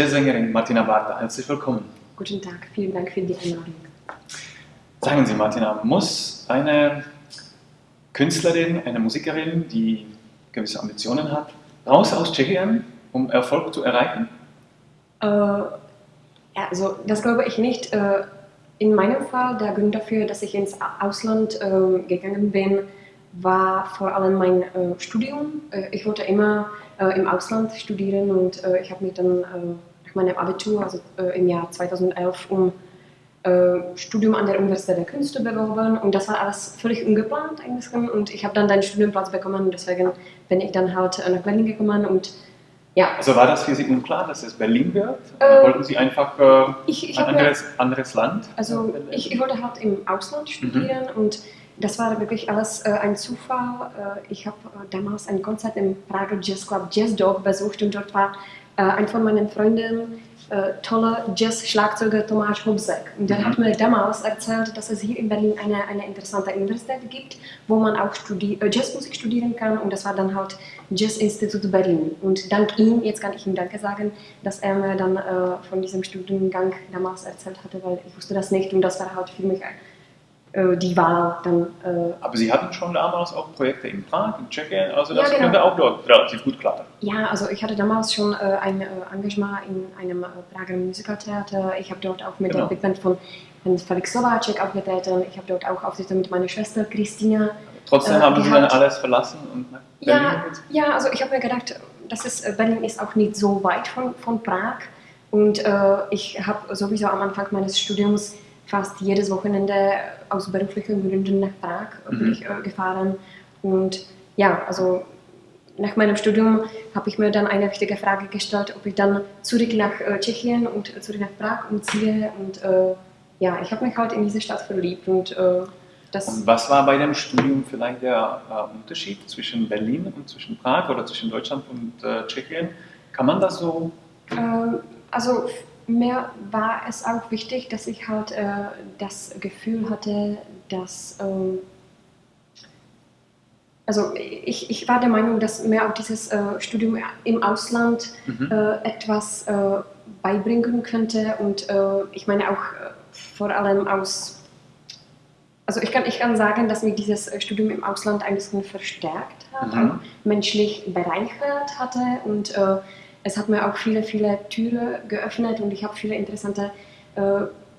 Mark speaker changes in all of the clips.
Speaker 1: Jazzsängerin Martina Barta. Herzlich willkommen.
Speaker 2: Guten Tag, vielen Dank für die Einladung.
Speaker 1: Sagen Sie, Martina, muss eine Künstlerin, eine Musikerin, die gewisse Ambitionen hat, raus aus Tschechien, um Erfolg zu erreichen?
Speaker 2: Äh, also, das glaube ich nicht. Äh, in meinem Fall, der Grund dafür, dass ich ins Ausland äh, gegangen bin, war vor allem mein äh, Studium. Ich wollte immer im Ausland studieren und ich habe mich dann meinem Abitur, also im Jahr 2011, um Studium an der Universität der Künste beworben und das war alles völlig ungeplant eigentlich und ich habe dann einen Studienplatz bekommen und deswegen bin ich dann halt nach Berlin gekommen und
Speaker 1: ja. Also war das für Sie unklar, dass es Berlin wird? Äh, wollten Sie einfach äh,
Speaker 2: ich, ich
Speaker 1: ein anderes, anderes, Land?
Speaker 2: Also ich, ich, wollte halt im Ausland studieren mhm. und das war wirklich alles äh, ein Zufall. Äh, ich habe äh, damals ein Konzert im Prager Jazz Club Jazz Dog besucht und dort war äh, ein von meinen Freunden äh, toller Jazz-Schlagzeuger Tomasz Hobsek. Und der mhm. hat mir damals erzählt, dass es hier in Berlin eine, eine interessante Universität gibt, wo man auch studi äh, Jazzmusik studieren kann. Und das war dann halt Jazz-Institut Berlin. Und dank ihm, jetzt kann ich ihm Danke sagen, dass er mir dann äh, von diesem Studiengang damals erzählt hatte, weil ich wusste das nicht und das war halt für mich äh, die Wahl dann. Äh
Speaker 1: Aber Sie hatten schon damals auch Projekte in Prag, in Tschechien, also das ja, genau. könnte auch dort relativ gut klappen.
Speaker 2: Ja, also ich hatte damals schon äh, ein äh, Engagement in einem äh, Prager Musicaltheater. Ich habe dort auch mit genau. der Big Band von Felix Slovacek aufgetreten. Ich habe dort auch Auftritte mit meiner Schwester Christina.
Speaker 1: Trotzdem haben. Sie dann alles verlassen und nach
Speaker 2: Berlin ja, ja, also ich habe mir gedacht, das ist, Berlin ist auch nicht so weit von, von Prag. Und ich habe sowieso am Anfang meines Studiums fast jedes Wochenende aus beruflichen Gründen nach Prag mhm. ich, äh, gefahren. Und ja, also nach meinem Studium habe ich mir dann eine wichtige Frage gestellt, ob ich dann zurück nach äh, Tschechien und zurück nach Prag umziehe. Und äh, ja, ich habe mich halt in diese Stadt verliebt. Und, äh, das
Speaker 1: und was war bei dem Studium vielleicht der äh, Unterschied zwischen Berlin und zwischen Prag oder zwischen Deutschland und äh, Tschechien? Kann man das so?
Speaker 2: also mir war es auch wichtig, dass ich halt äh, das Gefühl hatte, dass ähm, also ich, ich war der Meinung, dass mir auch dieses äh, Studium im Ausland mhm. äh, etwas äh, beibringen könnte und äh, ich meine auch äh, vor allem aus also ich kann, ich kann sagen, dass mich dieses Studium im Ausland ein bisschen verstärkt hat, mhm. menschlich bereichert hatte und es hat mir auch viele, viele Türen geöffnet und ich habe viele interessante äh,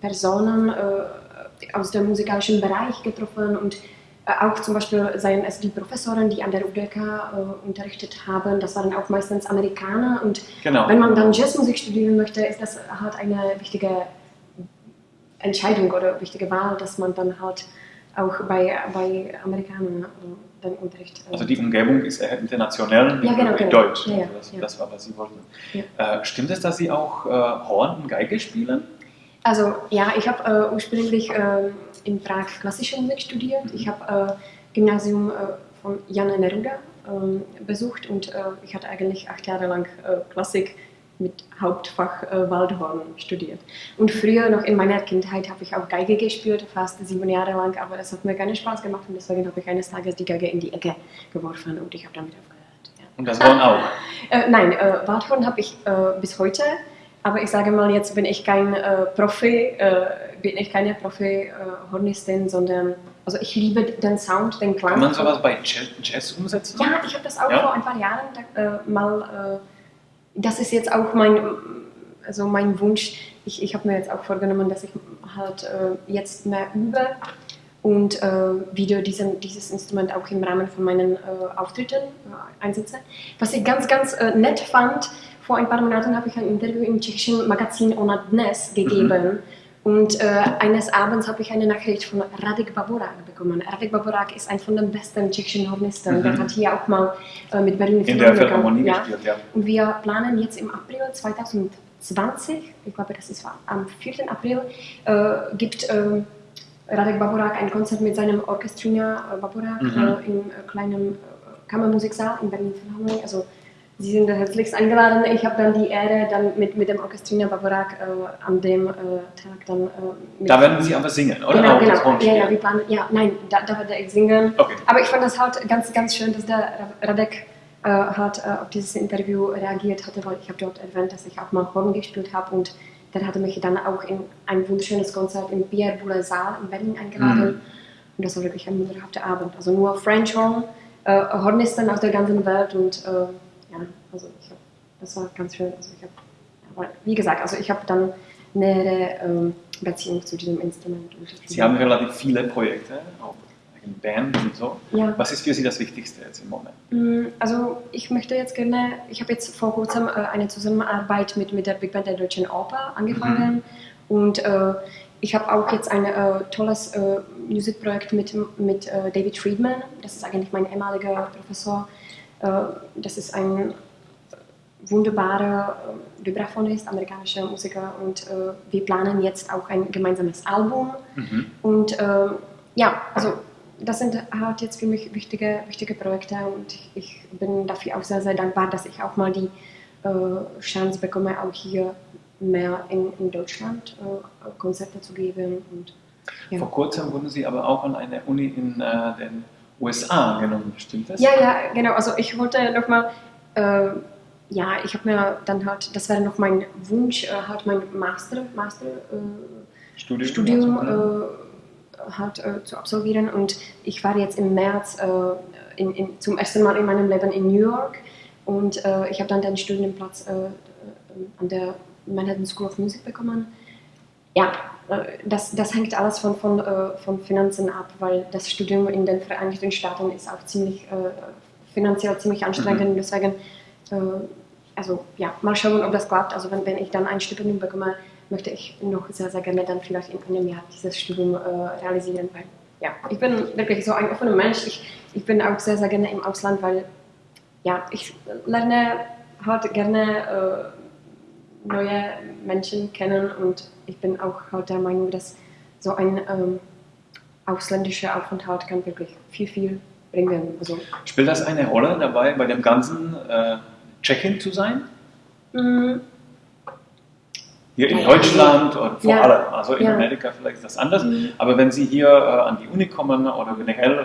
Speaker 2: Personen äh, aus dem musikalischen Bereich getroffen und äh, auch zum Beispiel seien es die Professoren, die an der UDK äh, unterrichtet haben, das waren auch meistens Amerikaner und genau. wenn man dann Jazzmusik studieren möchte, ist das halt eine wichtige Entscheidung oder wichtige Wahl, dass man dann halt auch bei, bei Amerikanern äh, den Unterricht.
Speaker 1: Äh, also die Umgebung ist eher international,
Speaker 2: ja, genau,
Speaker 1: genau. Deutsch. Ja, ja, also das, das, war, was Sie wollten. Äh, stimmt es, dass Sie auch äh, Horn und Geige spielen?
Speaker 2: Also ja, ich habe äh, ursprünglich äh, in Prag klassische Musik studiert. Mhm. Ich habe Gymnasium von Jan Neruda ähm, besucht und ich hatte eigentlich acht Jahre lang Klassik mit Hauptfach äh, Waldhorn studiert. Und früher, noch in meiner Kindheit, habe ich auch Geige gespielt, fast sieben Jahre lang, aber es hat mir keinen Spaß gemacht und deswegen habe ich eines Tages die Geige in die Ecke geworfen und ich habe damit aufgehört. Ja.
Speaker 1: Und das Horn auch?
Speaker 2: äh, nein, äh, Waldhorn habe ich äh, bis heute, aber ich sage mal, jetzt bin ich kein äh, Profi, äh, bin ich keine Profi-Hornistin, sondern also ich liebe den Sound, den Klang.
Speaker 1: Kann man sowas bei Jazz umsetzen?
Speaker 2: Ja, ich habe das auch ja? vor ein paar Jahren da, mal das ist jetzt auch mein, also mein Wunsch. Ich, ich habe mir jetzt auch vorgenommen, dass ich halt äh, jetzt mehr übe und äh, wieder diesen, dieses Instrument auch im Rahmen von meinen äh, Auftritten äh, einsetze. Was ich ganz, ganz äh, nett fand, vor ein paar Monaten habe ich ein Interview im tschechischen Magazin Ona Dnes gegeben. Mhm. Und äh, eines Abends habe ich eine Nachricht von Radek Baborak bekommen. Radek Baborak ist ein von den besten tschechischen Hornisten. Mhm. Der hat hier auch mal äh, mit Berlin
Speaker 1: In der Philharmonie ja. gespielt, ja.
Speaker 2: Und wir planen jetzt im April 2020, ich glaube, das ist am 4. April, äh, gibt äh, Radek Baborak ein Konzert mit seinem Orchestrina äh, Baborak mhm. Äh, im kleinen Kammermusiksaal in Berlin Philharmonie. Also, Sie sind herzlichst eingeladen. Ich habe dann die Ehre, dann mit, mit dem Orchestrina Bavarak äh, an dem äh, Tag dann.
Speaker 1: Äh, da werden Sie aber singen, oder?
Speaker 2: Genau, genau. Ja, ja, wir planen, ja, nein, da, da werde ich singen. Okay. Aber ich fand das halt ganz, ganz schön, dass der Radek äh, hat äh, auf dieses Interview reagiert hatte, weil ich habe dort erwähnt, dass ich auch mal Horn gespielt habe und der hatte mich dann auch in ein wunderschönes Konzert im Pierre Boulez Saal in Berlin eingeladen. Mhm. Und das war wirklich ein wunderhafter Abend. Also nur French Horn, äh, Hornisten aus der ganzen Welt und äh, ja, also ich hab, das war ganz schön. Also ich hab, wie gesagt, also ich habe dann nähere ähm, Beziehung zu diesem Instrument.
Speaker 1: Sie haben relativ viele Projekte, auch in Band und so. Ja. Was ist für Sie das Wichtigste jetzt im Moment?
Speaker 2: Mm, also ich möchte jetzt gerne, ich habe jetzt vor kurzem äh, eine Zusammenarbeit mit, mit der Big Band der Deutschen Oper angefangen mhm. und äh, ich habe auch jetzt ein äh, tolles äh, Musikprojekt mit, mit äh, David Friedman, das ist eigentlich mein ehemaliger Professor. Äh, das ist ein wunderbarer äh, Vibraphonist, amerikanischer Musiker und äh, wir planen jetzt auch ein gemeinsames Album. Mhm. Und äh, ja, also das sind halt jetzt für mich wichtige, wichtige Projekte und ich bin dafür auch sehr, sehr dankbar, dass ich auch mal die äh, Chance bekomme, auch hier mehr in, in Deutschland äh, Konzerte zu geben. Und,
Speaker 1: ja. Vor kurzem wurden Sie aber auch an eine Uni in äh, den USA genommen, stimmt das?
Speaker 2: Ja, ja, genau. Also ich wollte nochmal ja, ich habe mir dann halt, das wäre noch mein Wunsch, äh, halt mein Master, Master äh, Studium, Studium also, äh, halt äh, zu absolvieren. Und ich war jetzt im März äh, in, in, zum ersten Mal in meinem Leben in New York und äh, ich habe dann den Studienplatz an der Manhattan School of Music bekommen. Ja, das, das hängt alles von, von, von Finanzen ab, weil das Studium in den Vereinigten Staaten ist auch ziemlich finanziell ziemlich anstrengend. Mhm. Deswegen also ja, mal schauen, ob das klappt. Also wenn, wenn ich dann ein Stipendium bekomme, möchte ich noch sehr, sehr gerne dann vielleicht in einem Jahr dieses Studium äh, realisieren, weil ja, ich bin wirklich so ein offener Mensch. Ich, ich bin auch sehr, sehr gerne im Ausland, weil ja, ich lerne halt gerne äh, neue Menschen kennen und ich bin auch halt der Meinung, dass so ein ähm, ausländischer Aufenthalt kann wirklich viel, viel bringen. Also,
Speaker 1: Spielt das eine Rolle dabei bei dem ganzen äh Tschechin zu sein? Mhm. Hier in Deutschland und vor ja. allem, also in ja. Amerika vielleicht ist das anders, mhm. aber wenn Sie hier äh, an die Uni kommen oder generell äh,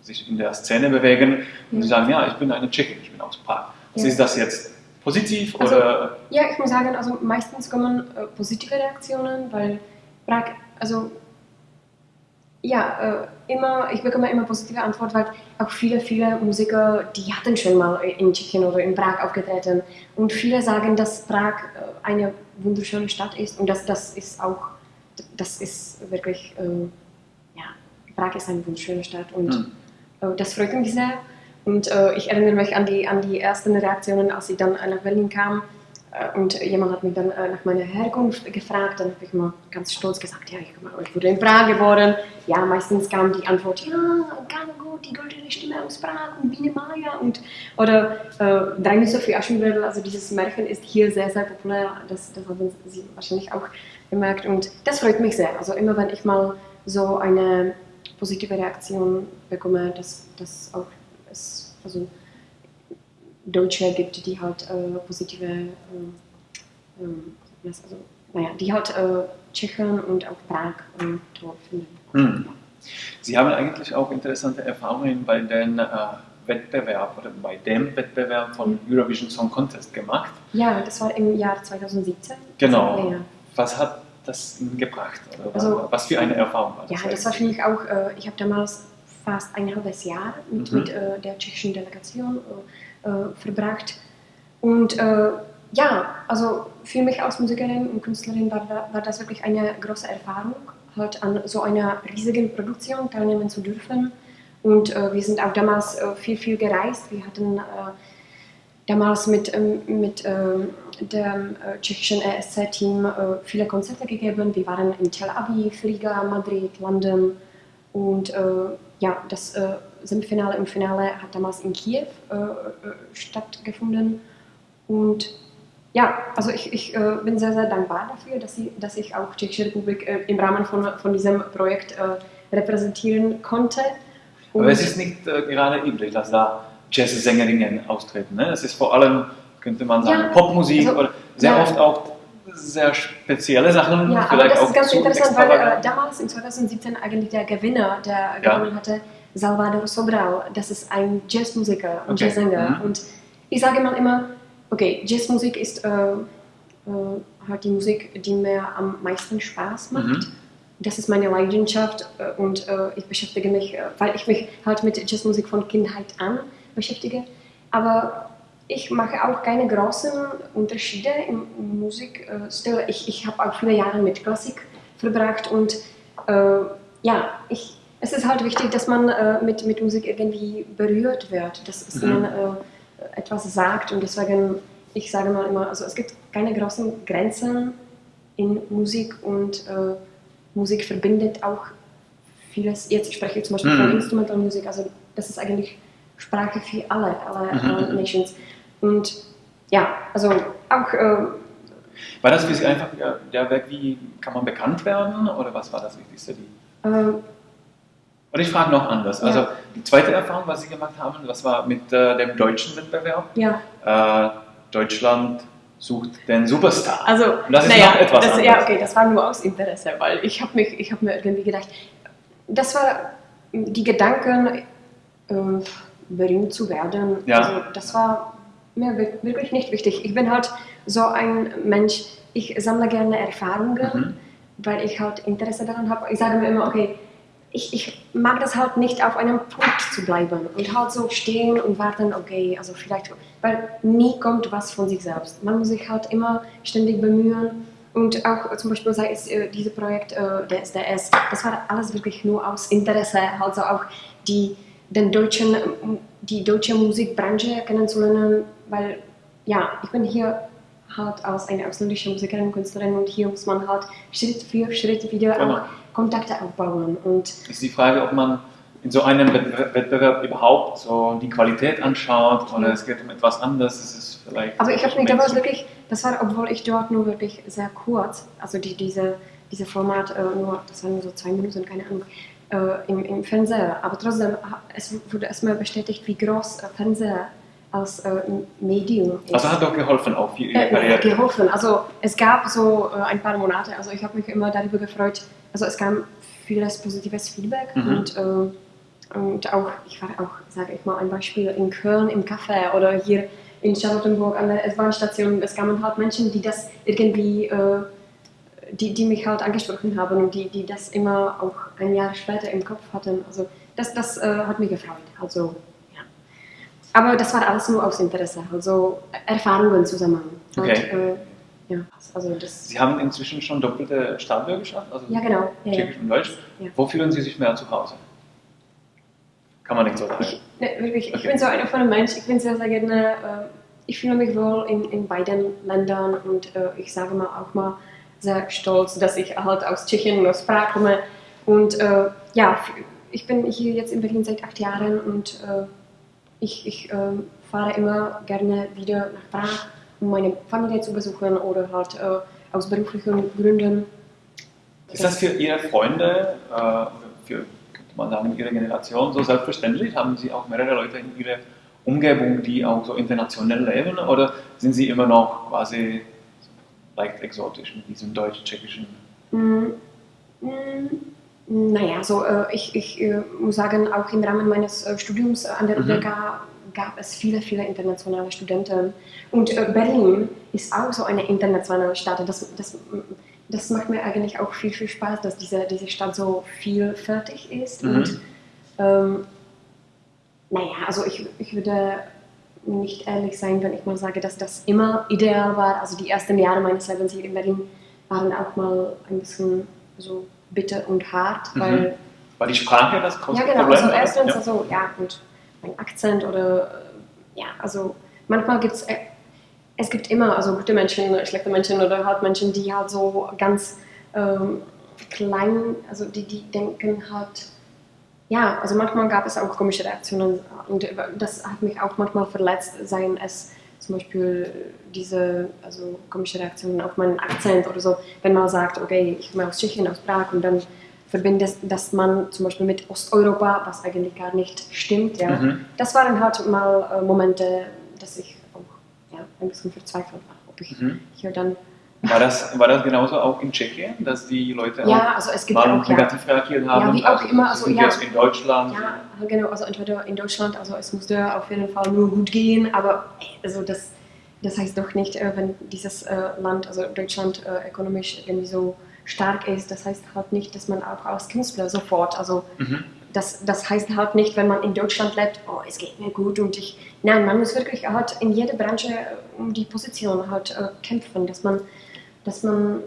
Speaker 1: sich in der Szene bewegen und mhm. Sie sagen, ja, ich bin eine Tschechin, ich bin aus Prag. Ja. Ist das jetzt positiv
Speaker 2: also,
Speaker 1: oder?
Speaker 2: Ja, ich muss sagen, also meistens kommen äh, positive Reaktionen, weil Prag, also ja, äh, immer, ich bekomme immer positive Antwort, weil auch viele, viele Musiker, die hatten schon mal in Tschechien oder in Prag aufgetreten. Und viele sagen, dass Prag äh, eine wunderschöne Stadt ist und das, das ist auch, das ist wirklich, äh, ja, Prag ist eine wunderschöne Stadt und mhm. das freut mich sehr. Und äh, ich erinnere mich an die, an die ersten Reaktionen, als ich dann nach Berlin kam äh, und jemand hat mich dann äh, nach meiner Herkunft gefragt, dann habe ich mal ganz stolz gesagt, ja, ich, ich wurde in Prag geboren. Ja, meistens kam die Antwort, ja, ganz gut, die goldene Stimme aus Prag und Biene Maya und oder äh, Drei Sophie Aschenbrödel, also dieses Märchen ist hier sehr, sehr populär, das, das haben Sie wahrscheinlich auch gemerkt und das freut mich sehr. Also immer wenn ich mal so eine positive Reaktion bekomme, dass das auch ist, also Deutsche gibt, die halt äh, positive, äh, ähm, also, naja, die halt äh, Tschechien und auch Prag ähm, toll finden. Hm.
Speaker 1: Sie haben eigentlich auch interessante Erfahrungen bei den äh, Wettbewerb oder bei dem Wettbewerb von. Eurovision Song Contest gemacht.
Speaker 2: Ja, das war im Jahr 2017.
Speaker 1: Genau. Was hat das Ihnen gebracht? Also, was für eine Erfahrung
Speaker 2: war das? Ja, das war für mich auch, äh, ich habe damals fast ein halbes Jahr mit, mhm. mit äh, der tschechischen Delegation äh, verbracht. Und ja, also für mich als Musikerin und Künstlerin war, war das wirklich eine große Erfahrung, halt an so einer riesigen Produktion teilnehmen zu dürfen. Und wir sind auch damals viel, viel gereist. Wir hatten damals mit, mit dem tschechischen ESC-Team viele Konzerte gegeben. Wir waren in Tel Aviv, Riga, Madrid, London und ja, das äh, Semifinale im Finale hat damals in Kiew äh, äh, stattgefunden. Und ja, also ich, ich äh, bin sehr, sehr dankbar dafür, dass, sie, dass ich auch Tschechische Republik äh, im Rahmen von, von diesem Projekt äh, repräsentieren konnte.
Speaker 1: Und Aber es ist nicht gerade üblich, dass da Jazzsängerinnen austreten. Ne? Es ist vor allem, könnte man sagen, ja, Popmusik also, oder sehr ja. oft auch sehr spezielle Sachen.
Speaker 2: Ja, aber das ist ganz interessant, weil äh, damals in 2017 eigentlich der Gewinner, der ja. gewonnen hatte, Salvador Sobral, das ist ein Jazzmusiker und okay. Jazzsänger. Mhm. Und ich sage mal immer, okay, Jazzmusik ist äh, äh, halt die Musik, die mir am meisten Spaß macht. Mhm. Das ist meine Leidenschaft äh, und äh, ich beschäftige mich, äh, weil ich mich halt mit Jazzmusik von Kindheit an beschäftige. Aber ich mache auch keine großen Unterschiede im Musikstil. Ich, ich habe auch viele Jahre mit Klassik verbracht und äh, ja, ich, es ist halt wichtig, dass man äh, mit, mit Musik irgendwie berührt wird, dass, dass mhm. man äh, etwas sagt und deswegen, ich sage mal immer, also es gibt keine großen Grenzen in Musik und äh, Musik verbindet auch vieles. Jetzt spreche ich zum Beispiel mhm. von Instrumentalmusik, also das ist eigentlich Sprache für alle, alle, mhm. alle Nations. Und ja, also auch. Äh,
Speaker 1: war das für Sie einfach der Weg, wie kann man bekannt werden oder was war das Wichtigste? Die? Äh, und ich frage noch anders. Ja. Also die zweite Erfahrung, was Sie gemacht haben, was war mit äh, dem deutschen Wettbewerb?
Speaker 2: Ja.
Speaker 1: Äh, Deutschland sucht den Superstar.
Speaker 2: Also, Und das ist naja, noch etwas das, Ja, okay, das war nur aus Interesse, weil ich habe mich, mir irgendwie gedacht, das war die Gedanken, äh, berühmt zu werden. Ja. Also das war mir wirklich nicht wichtig. Ich bin halt so ein Mensch, ich sammle gerne Erfahrungen, mhm. weil ich halt Interesse daran habe. Ich sage mir immer, okay, ich, ich mag das halt nicht auf einem Punkt zu bleiben und halt so stehen und warten, okay, also vielleicht, weil nie kommt was von sich selbst. Man muss sich halt immer ständig bemühen und auch zum Beispiel sei es äh, dieses Projekt äh, der SDS, das war alles wirklich nur aus Interesse, halt so auch die, den deutschen, die deutsche Musikbranche kennenzulernen, weil ja, ich bin hier halt als eine ausländische Musikerin und Künstlerin und hier muss man halt Schritt für Schritt wieder genau. auch Kontakte aufbauen. Und
Speaker 1: ist die Frage, ob man in so einem Wettbewerb überhaupt so die Qualität anschaut oder es geht um etwas anderes. Das ist vielleicht
Speaker 2: Aber ich habe mich damals wirklich, das war, obwohl ich dort nur wirklich sehr kurz, also die, diese, diese Format, äh, nur, das waren nur so zwei Minuten, keine Ahnung, äh, im, im Fernseher. Aber trotzdem, es wurde erstmal bestätigt, wie groß Fernseher als äh, Medium
Speaker 1: ist. Also hat doch geholfen auch für
Speaker 2: Ihre Karriere? Geholfen. Also es gab so äh, ein paar Monate, also ich habe mich immer darüber gefreut, also es kam vieles positives Feedback mhm. und, äh, und auch, ich war auch, sage ich mal, ein Beispiel in Köln im Café oder hier in Charlottenburg an der S-Bahn-Station. Es kamen halt Menschen, die das irgendwie, äh, die, die mich halt angesprochen haben und die, die das immer auch ein Jahr später im Kopf hatten. Also das, das äh, hat mich gefreut. Also aber das war alles nur aus Interesse, also Erfahrungen zusammen.
Speaker 1: Okay. Und, äh, ja, also das Sie haben inzwischen schon doppelte Staatsbürgerschaft, also
Speaker 2: ja, genau. Ja,
Speaker 1: Tschechisch und Deutsch. Ja. Wo fühlen Sie sich mehr zu Hause? Kann man nicht so sagen.
Speaker 2: Ich, ne, wirklich, okay. ich bin so einer von einem Mensch, ich bin sehr, sehr gerne, äh, ich fühle mich wohl in, in beiden Ländern und äh, ich sage mal auch mal sehr stolz, dass ich halt aus Tschechien aus Prag komme. Und äh, ja, ich bin hier jetzt in Berlin seit acht Jahren und äh, ich, ich äh, fahre immer gerne wieder nach Prag, um meine Familie zu besuchen oder halt äh, aus beruflichen Gründen.
Speaker 1: Ist das für Ihre Freunde, äh, für, könnte man sagen, Ihre Generation so selbstverständlich? Haben Sie auch mehrere Leute in Ihrer Umgebung, die auch so international leben oder sind Sie immer noch quasi leicht exotisch mit diesem deutsch-tschechischen? Mm,
Speaker 2: mm, naja, so, äh, ich, ich äh, muss sagen, auch im Rahmen meines äh, Studiums an der mhm. UBK gab es viele, viele internationale Studenten. Und äh, Berlin ist auch so eine internationale Stadt. Das, das, das macht mir eigentlich auch viel, viel Spaß, dass diese, diese Stadt so vielfältig ist. Mhm. Und ähm, naja, also ich, ich würde nicht ehrlich sein, wenn ich mal sage, dass das immer ideal war. Also die ersten Jahre meines Lebens hier in Berlin waren auch mal ein bisschen so bitter und hart, mhm. weil...
Speaker 1: War die Sprache das
Speaker 2: große Ja, genau. Problem, also erstens, ja. also, ja, gut, mein Akzent oder, ja, also manchmal gibt es, äh, es gibt immer, also gute Menschen, schlechte Menschen oder halt Menschen, die halt so ganz ähm, klein, also die, die denken halt, ja, also manchmal gab es auch komische Reaktionen und das hat mich auch manchmal verletzt, seien es zum Beispiel diese also komische Reaktionen auf meinen Akzent oder so, wenn man sagt, okay, ich komme aus Tschechien, aus Prag und dann verbindet das man zum Beispiel mit Osteuropa, was eigentlich gar nicht stimmt. Ja. Mhm. Das waren halt mal äh, Momente, dass ich auch ja, ein bisschen verzweifelt war, ob ich mhm. hier dann
Speaker 1: War das, war das genauso auch in Tschechien, dass die Leute
Speaker 2: ja, also es gibt
Speaker 1: mal
Speaker 2: auch,
Speaker 1: negativ ja. reagiert haben?
Speaker 2: Ja, wie auch also, immer. Also, ja,
Speaker 1: jetzt in Deutschland?
Speaker 2: Ja, genau. Also entweder in Deutschland, also es musste auf jeden Fall nur gut gehen, aber also das, das heißt doch nicht, äh, wenn dieses äh, Land, also Deutschland, äh, ökonomisch irgendwie so stark ist, das heißt halt nicht, dass man auch als Künstler sofort, also mhm. das, das heißt halt nicht, wenn man in Deutschland lebt, oh, es geht mir gut und ich, nein, man muss wirklich halt in jeder Branche um die Position halt kämpfen, dass man dass man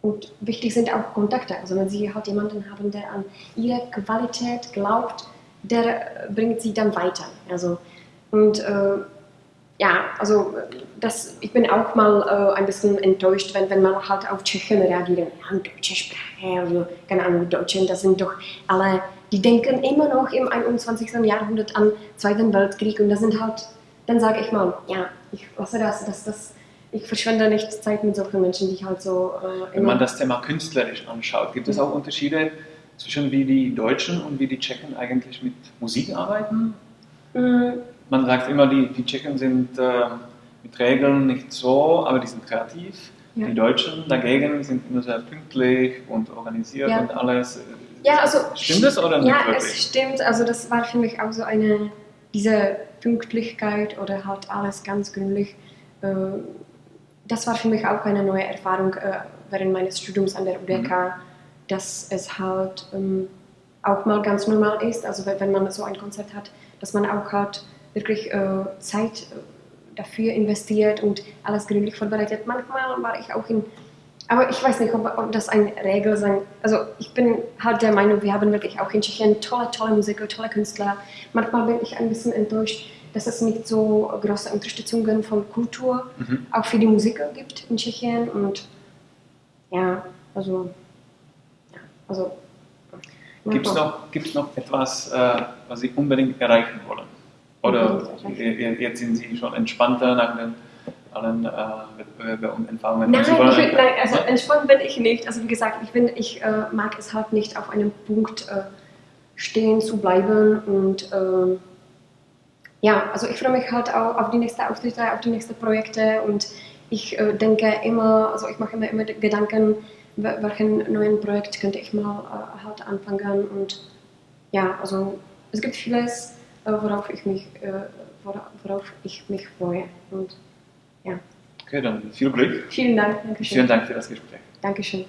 Speaker 2: und wichtig sind auch Kontakte. Also wenn Sie halt jemanden haben, der an Ihre Qualität glaubt, der bringt Sie dann weiter. Also und äh, ja, also das, ich bin auch mal äh, ein bisschen enttäuscht, wenn, wenn man halt auf Tschechen reagiert. Ja, deutsche Sprache, also keine Ahnung, Deutschen, das sind doch alle, die denken immer noch im 21. Jahrhundert an Zweiten Weltkrieg und das sind halt, dann sage ich mal, ja, ich lasse das, das, das ich verschwende nicht Zeit mit solchen Menschen, die ich halt so.
Speaker 1: Äh, Wenn man das Thema künstlerisch anschaut, gibt es auch Unterschiede zwischen wie die Deutschen und wie die Tschechen eigentlich mit Musik arbeiten? Mhm. Man sagt immer, die, die Tschechen sind äh, mit Regeln nicht so, aber die sind kreativ. Ja. Die Deutschen dagegen sind immer sehr pünktlich und organisiert ja. und alles.
Speaker 2: Ja, also.
Speaker 1: Stimmt das oder nicht?
Speaker 2: Ja, wirklich? es stimmt. Also, das war für mich auch so eine, diese Pünktlichkeit oder halt alles ganz gründlich. Äh, das war für mich auch eine neue Erfahrung äh, während meines Studiums an der UDK, mhm. dass es halt ähm, auch mal ganz normal ist, also wenn man so ein Konzert hat, dass man auch halt wirklich äh, Zeit äh, dafür investiert und alles gründlich vorbereitet. Manchmal war ich auch in, aber ich weiß nicht, ob, ob das eine Regel sein, also ich bin halt der Meinung, wir haben wirklich auch in Tschechien tolle, tolle Musiker, tolle Künstler. Manchmal bin ich ein bisschen enttäuscht, dass es nicht so große Unterstützungen von Kultur mhm. auch für die Musiker gibt in Tschechien und ja, also, ja, also
Speaker 1: Gibt es noch, gibt's noch etwas, äh, was Sie unbedingt erreichen wollen? Oder jetzt sind Sie schon entspannter nach den allen äh, Wettbewerben und Erfahrungen?
Speaker 2: Nein, ich, nein, also entspannt bin ich nicht. Also wie gesagt, ich, bin, ich äh, mag es halt nicht, auf einem Punkt äh, stehen zu bleiben und ähm, ja, also ich freue mich halt auch auf die nächsten Auftritte, auf die nächsten Projekte und ich äh, denke immer, also ich mache mir immer Gedanken, welchen neuen Projekt könnte ich mal äh, halt anfangen und ja, also es gibt vieles, äh, worauf ich mich, äh, worauf, worauf ich mich freue und ja.
Speaker 1: Okay, dann viel Glück.
Speaker 2: Vielen Dank. Dankeschön.
Speaker 1: Vielen Dank für das Gespräch.
Speaker 2: Dankeschön.